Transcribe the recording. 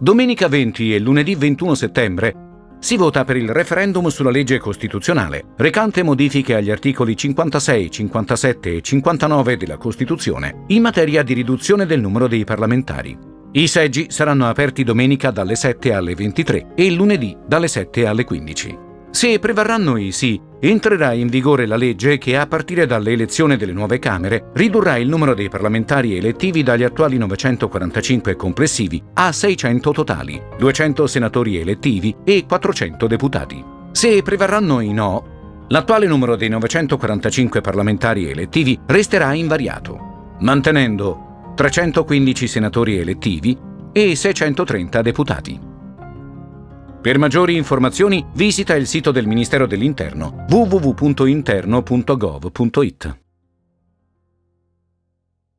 Domenica 20 e lunedì 21 settembre si vota per il referendum sulla legge costituzionale, recante modifiche agli articoli 56, 57 e 59 della Costituzione in materia di riduzione del numero dei parlamentari. I seggi saranno aperti domenica dalle 7 alle 23 e lunedì dalle 7 alle 15. Se prevarranno i sì, entrerà in vigore la legge che a partire dall'elezione delle nuove Camere ridurrà il numero dei parlamentari elettivi dagli attuali 945 complessivi a 600 totali, 200 senatori elettivi e 400 deputati. Se prevarranno i no, l'attuale numero dei 945 parlamentari elettivi resterà invariato, mantenendo 315 senatori elettivi e 630 deputati. Per maggiori informazioni visita il sito del Ministero dell'Interno www.interno.gov.it.